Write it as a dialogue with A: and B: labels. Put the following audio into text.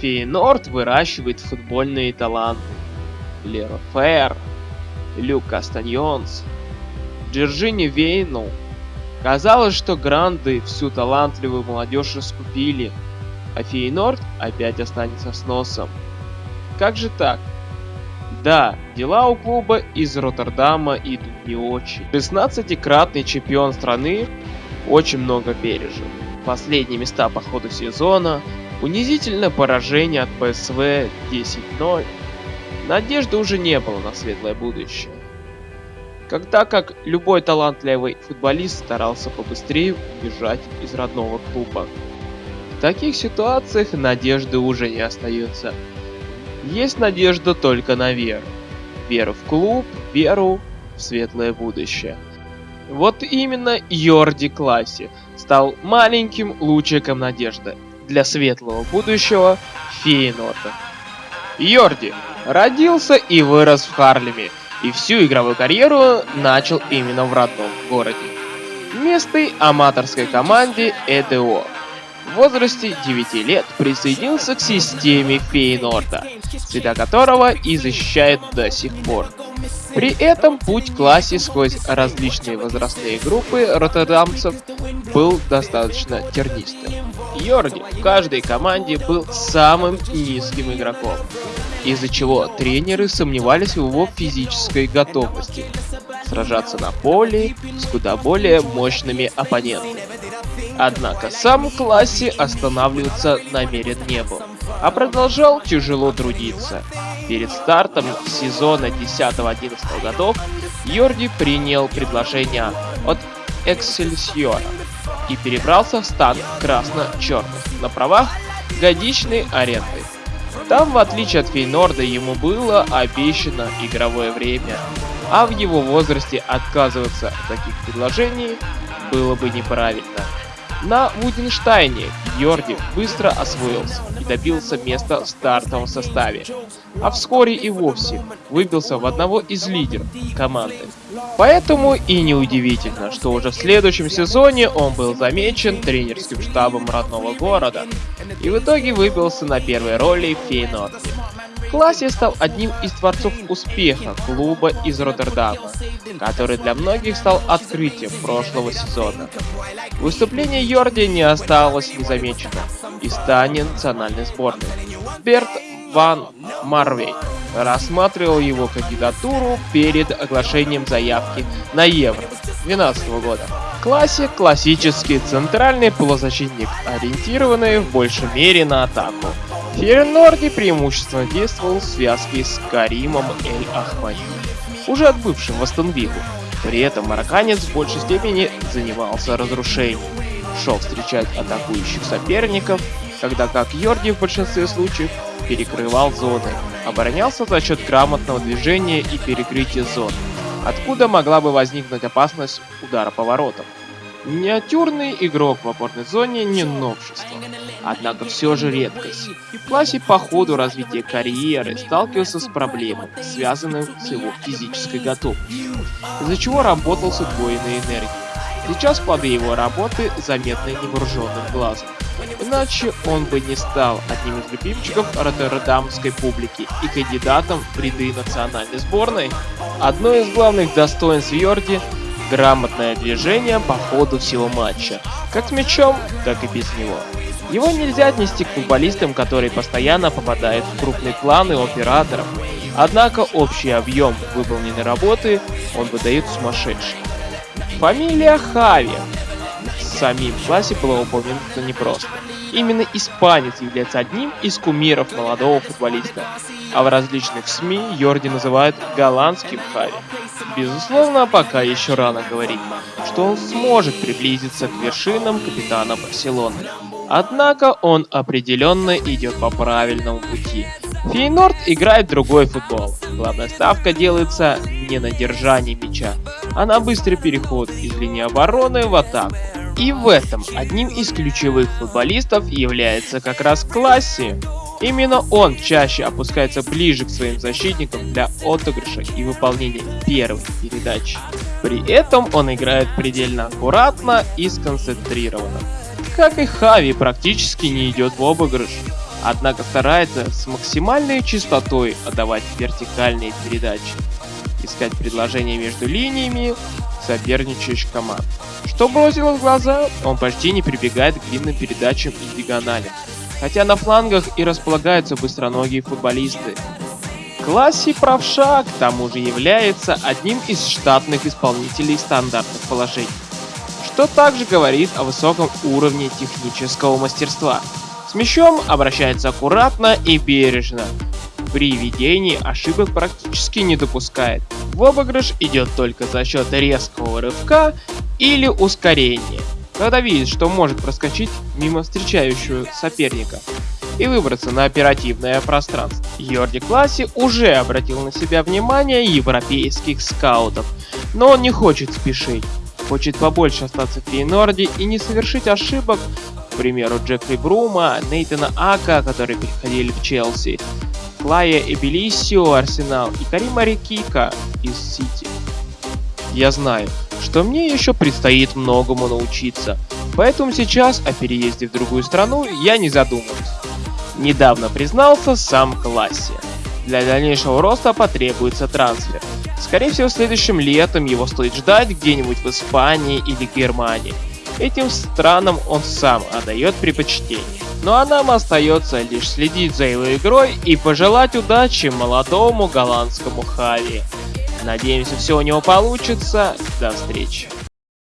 A: Фейнорд выращивает футбольные таланты. Леро Фер, Люк Кастаньонс, Джорджини Вейнл. Казалось, что Гранды всю талантливую молодежь раскупили, а Фейнорд опять останется с носом. Как же так? Да, дела у клуба из Роттердама идут не очень. 16-кратный чемпион страны очень много пережил. Последние места по ходу сезона, унизительное поражение от ПСВ 10-0. Надежды уже не было на светлое будущее. Когда как любой талантливый футболист старался побыстрее убежать из родного клуба. В таких ситуациях надежды уже не остается. Есть надежда только на веру. Веру в клуб, веру в светлое будущее. Вот именно Йорди Класси стал маленьким лучиком надежды для светлого будущего Фейнорда. Йорди родился и вырос в Харлеме, и всю игровую карьеру начал именно в родном городе. Местной аматорской команде ЭДО в возрасте 9 лет присоединился к системе Фейнорда, цвета которого и защищает до сих пор. При этом путь классе сквозь различные возрастные группы роттердамцев был достаточно тернистым. Йорди в каждой команде был самым низким игроком, из-за чего тренеры сомневались в его физической готовности сражаться на поле с куда более мощными оппонентами. Однако сам в классе останавливаться намерен не был, а продолжал тяжело трудиться. Перед стартом сезона 10-11 годов Йорди принял предложение от Эксельсиора и перебрался в стан красно-черных на правах годичной аренды. Там, в отличие от Фейнорда, ему было обещано игровое время, а в его возрасте отказываться от таких предложений было бы неправильно. На Вуденштайне Йорди быстро освоился и добился места в стартовом составе, а вскоре и вовсе выбился в одного из лидеров команды. Поэтому и неудивительно, что уже в следующем сезоне он был замечен тренерским штабом родного города и в итоге выбился на первой роли в Фейнорде. Классе стал одним из творцов успеха клуба из Роттердама, который для многих стал открытием прошлого сезона. Выступление Йорди не осталось незамеченным и станет национальной сборной. Берт Ван Марвей рассматривал его кандидатуру перед оглашением заявки на Евро 2012 года. Классе классический центральный полузащитник, ориентированный в большей мере на атаку. Ференорди преимущественно действовал в связке с Каримом Эль-Ахмади, уже отбывшим в Астон При этом марокканец в большей степени занимался разрушением, шел встречать атакующих соперников, когда как Йорди в большинстве случаев перекрывал зоны, оборонялся за счет грамотного движения и перекрытия зон, откуда могла бы возникнуть опасность удара поворотом. Миниатюрный игрок в опорной зоне не новшество, однако все же редкость. В классе по ходу развития карьеры сталкивался с проблемами, связанными с его физической готовностью, из-за чего работал с удвоенной энергией. Сейчас плоды его работы заметны невооруженным глазом. Иначе он бы не стал одним из любимчиков роттердамской публики и кандидатом в ряды национальной сборной. Одно из главных достоинств Йорди грамотное движение по ходу всего матча, как с мячом, так и без него. Его нельзя отнести к футболистам, которые постоянно попадают в крупные планы операторов, однако общий объем выполненной работы он выдает сумасшедший. Фамилия Хави самим классе была упомянута непросто. Именно испанец является одним из кумиров молодого футболиста, а в различных СМИ Йорди называют голландским Хави. Безусловно, пока еще рано говорить, что он сможет приблизиться к вершинам капитана Барселоны. Однако он определенно идет по правильному пути. Фейнорд играет другой футбол. Главная ставка делается не на держании мяча, а на быстрый переход из линии обороны в атаку. И в этом одним из ключевых футболистов является как раз Класси. Именно он чаще опускается ближе к своим защитникам для отыгрыша и выполнения первой передачи. При этом он играет предельно аккуратно и сконцентрированно. Как и Хави практически не идет в обыгрыш. однако старается с максимальной частотой отдавать вертикальные передачи, искать предложения между линиями соперничающих команд. Что бросило в глаза, он почти не прибегает к длинным передачам и диагоналям, хотя на флангах и располагаются быстроногие футболисты. Класси правша, к тому же является одним из штатных исполнителей стандартных положений, что также говорит о высоком уровне технического мастерства. С мячом обращается аккуратно и бережно, при ведении ошибок практически не допускает. В обыгрыш идет только за счет резкого рывка или ускорения, когда видит, что может проскочить мимо встречающего соперника и выбраться на оперативное пространство. Йорди Класси уже обратил на себя внимание европейских скаутов, но он не хочет спешить. Хочет побольше остаться в Фейнорде и не совершить ошибок, к примеру, Джеффри Брума, Нейтана Ака, которые переходили в Челси, Клая Эбелисио Арсенал и Карима Рикика из Сити. Я знаю, что мне еще предстоит многому научиться, поэтому сейчас о переезде в другую страну я не задумываюсь. Недавно признался сам Классе. Для дальнейшего роста потребуется трансфер. Скорее всего, следующим летом его стоит ждать где-нибудь в Испании или Германии. Этим странам он сам отдает предпочтение. Ну а нам остается лишь следить за его игрой и пожелать удачи молодому голландскому Хави. Надеемся, все у него получится. До встречи.